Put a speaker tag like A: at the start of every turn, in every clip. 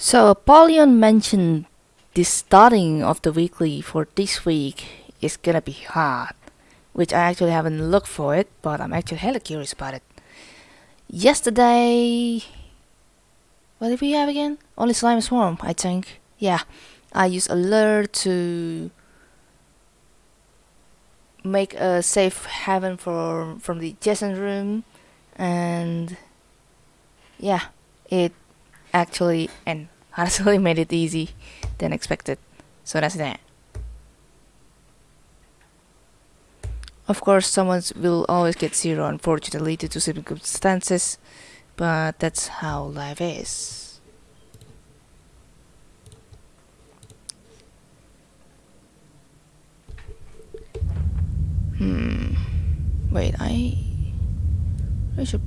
A: So Apollyon mentioned the starting of the weekly for this week is gonna be hard, which I actually haven't looked for it, but I'm actually hella curious about it. Yesterday, what did we have again? Only slime swarm, I think. Yeah, I used alert to make a safe haven for from the Jason room, and yeah, it actually and honestly made it easy than expected. So that's that. Of course, someone will always get zero, unfortunately, due to circumstances, but that's how life is. Hmm. Wait, I. I should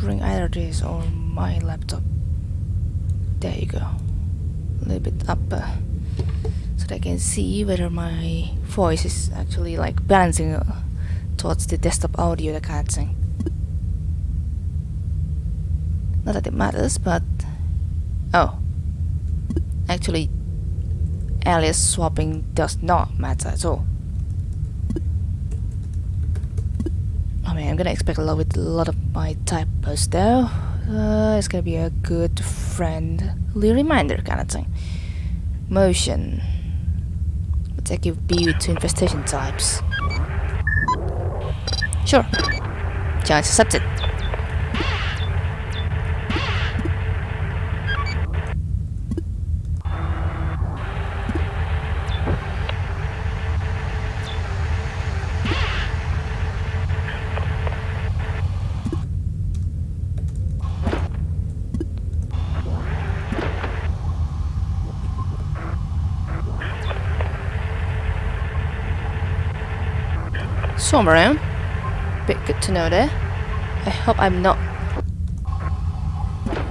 A: bring either this or my laptop. There you go. A little bit up uh, so that I can see whether my voice is actually like balancing uh, towards the desktop audio, that kind of thing. Not that it matters, but oh, actually, alias swapping does not matter at all. I mean, I'm gonna expect a lot with a lot of my typos though. Uh, it's gonna be a good friendly reminder kind of thing. Motion. Attack you B to infestation types. Sure. Challenge accepted. Swim around. Bit good to know there. I hope I'm not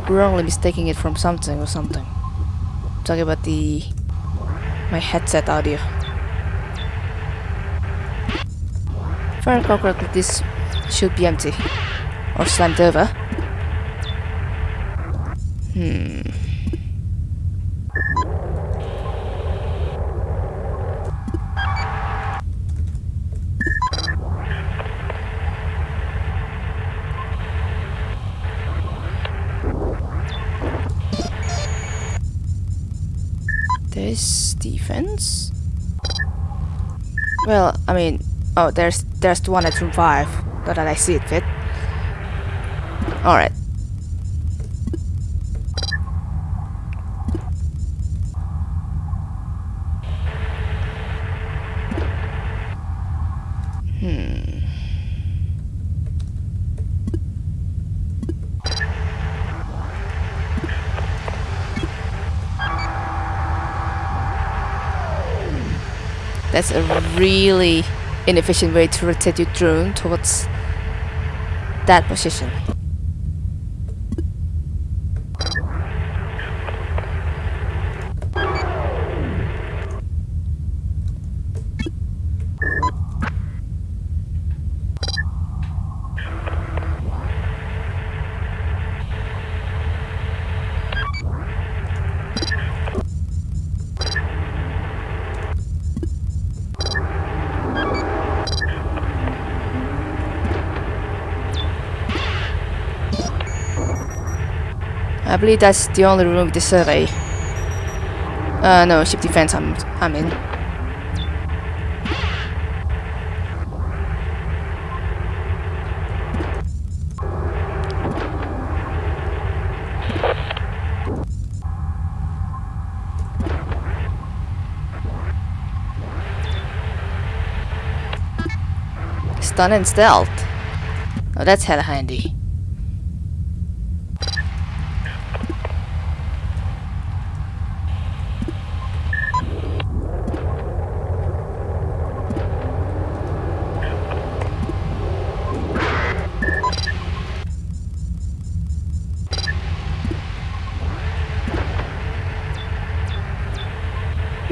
A: wrongly mistaking it from something or something. I'm talking about the my headset audio. If I recall correctly, this should be empty or slammed over. Hmm. Defense. Well, I mean, oh, there's there's the one at room five. Not that I see it fit. All right. Hmm. That's a really inefficient way to rotate your drone towards that position. I believe that's the only room with the survey. Uh, no, ship defense I'm, I'm in. Stun and stealth. Oh, that's hella handy.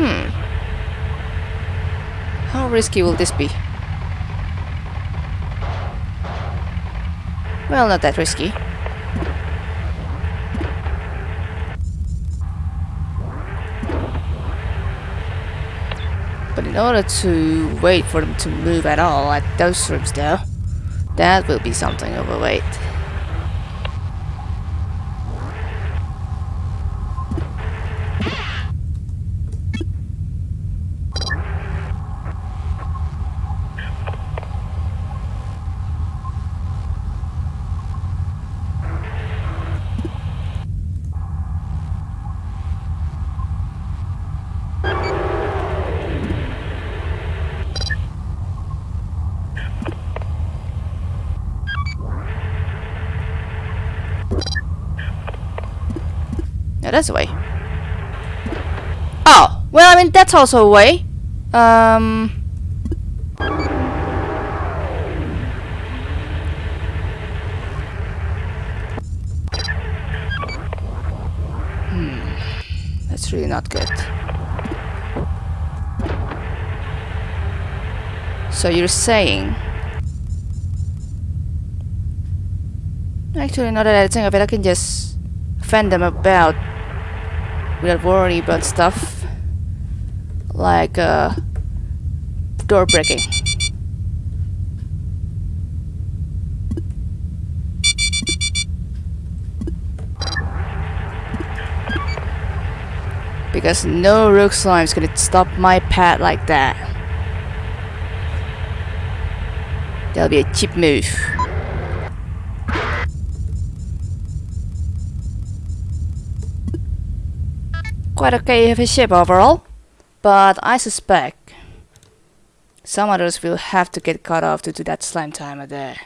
A: Hmm. How risky will this be? Well, not that risky. But in order to wait for them to move at all at those rooms though, that will be something of a wait. Yeah, that's a way. Oh, well, I mean, that's also a way. Um... Hmm, that's really not good. So you're saying... Actually, now that I think of it, I can just fend them about without worrying about stuff like uh, door breaking. Because no rook slime is gonna stop my path like that. That'll be a cheap move. Quite okay a ship overall, but I suspect some others will have to get cut off due to that slime timer there.